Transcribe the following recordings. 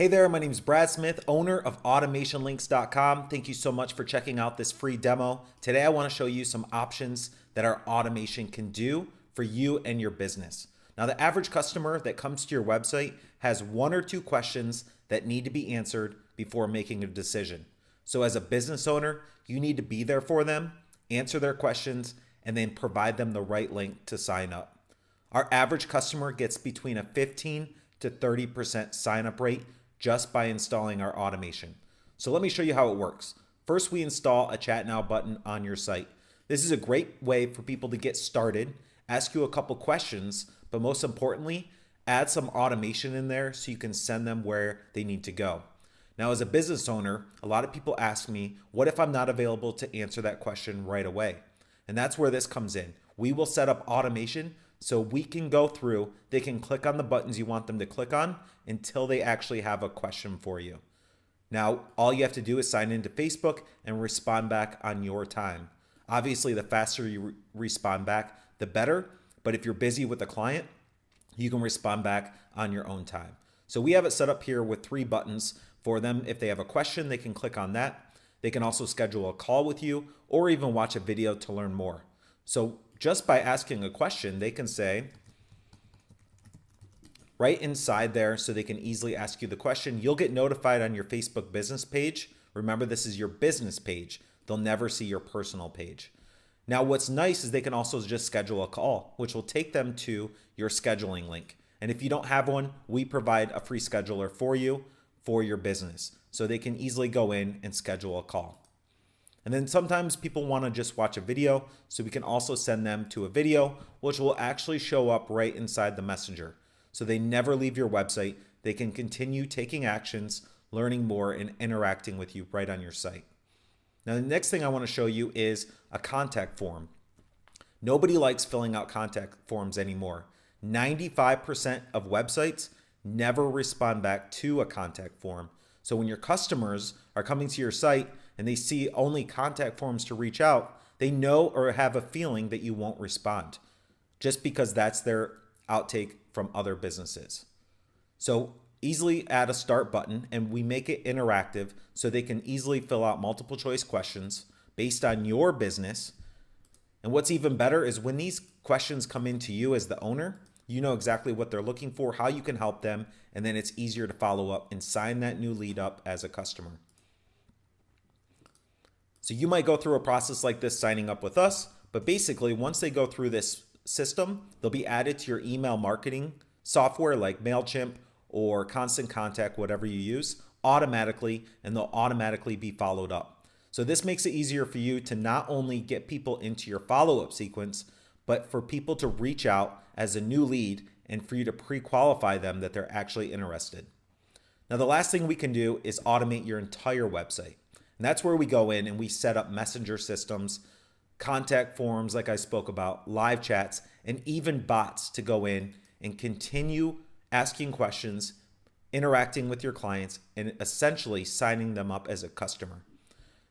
Hey there, my name is Brad Smith, owner of automationlinks.com. Thank you so much for checking out this free demo. Today, I want to show you some options that our automation can do for you and your business. Now, the average customer that comes to your website has one or two questions that need to be answered before making a decision. So, as a business owner, you need to be there for them, answer their questions, and then provide them the right link to sign up. Our average customer gets between a 15 to 30% sign up rate just by installing our automation. So let me show you how it works. First, we install a chat now button on your site. This is a great way for people to get started, ask you a couple questions, but most importantly, add some automation in there so you can send them where they need to go. Now, as a business owner, a lot of people ask me, what if I'm not available to answer that question right away? And that's where this comes in. We will set up automation so we can go through, they can click on the buttons you want them to click on until they actually have a question for you. Now, all you have to do is sign into Facebook and respond back on your time. Obviously, the faster you re respond back, the better. But if you're busy with a client, you can respond back on your own time. So we have it set up here with three buttons for them. If they have a question, they can click on that. They can also schedule a call with you or even watch a video to learn more. So just by asking a question, they can say, right inside there so they can easily ask you the question. You'll get notified on your Facebook business page. Remember, this is your business page. They'll never see your personal page. Now, what's nice is they can also just schedule a call, which will take them to your scheduling link. And if you don't have one, we provide a free scheduler for you for your business. So they can easily go in and schedule a call. And then sometimes people want to just watch a video, so we can also send them to a video, which will actually show up right inside the messenger. So they never leave your website. They can continue taking actions, learning more, and interacting with you right on your site. Now, the next thing I want to show you is a contact form. Nobody likes filling out contact forms anymore. 95% of websites never respond back to a contact form. So when your customers are coming to your site and they see only contact forms to reach out, they know or have a feeling that you won't respond just because that's their outtake from other businesses. So easily add a start button and we make it interactive so they can easily fill out multiple choice questions based on your business. And what's even better is when these questions come into you as the owner, you know exactly what they're looking for, how you can help them, and then it's easier to follow up and sign that new lead up as a customer. So you might go through a process like this signing up with us, but basically once they go through this system, they'll be added to your email marketing software like MailChimp or Constant Contact, whatever you use, automatically, and they'll automatically be followed up. So this makes it easier for you to not only get people into your follow-up sequence, but for people to reach out as a new lead and for you to pre-qualify them that they're actually interested. Now, the last thing we can do is automate your entire website. And that's where we go in and we set up messenger systems, contact forms, like I spoke about, live chats, and even bots to go in and continue asking questions, interacting with your clients, and essentially signing them up as a customer.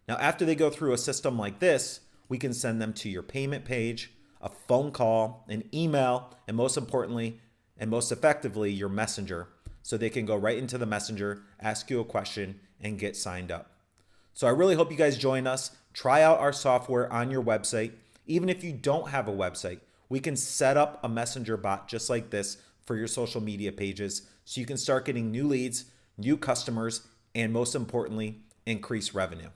Now, after they go through a system like this, we can send them to your payment page, a phone call, an email, and most importantly, and most effectively, your messenger. So they can go right into the messenger, ask you a question, and get signed up. So I really hope you guys join us. Try out our software on your website. Even if you don't have a website, we can set up a messenger bot just like this for your social media pages so you can start getting new leads, new customers, and most importantly, increase revenue.